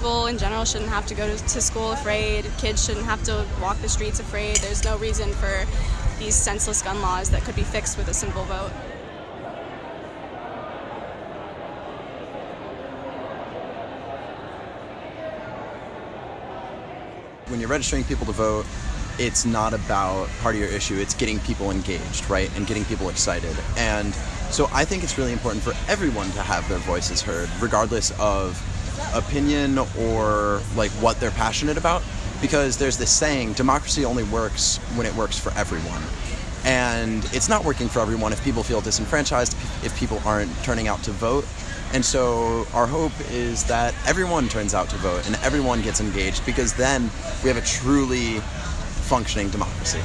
people in general shouldn't have to go to school afraid, kids shouldn't have to walk the streets afraid. There's no reason for these senseless gun laws that could be fixed with a simple vote. When you're registering people to vote, it's not about part of your issue, it's getting people engaged, right? And getting people excited. And so I think it's really important for everyone to have their voices heard, regardless of opinion or like what they're passionate about. Because there's this saying, democracy only works when it works for everyone. And it's not working for everyone if people feel disenfranchised, if people aren't turning out to vote. And so our hope is that everyone turns out to vote and everyone gets engaged because then we have a truly functioning democracy.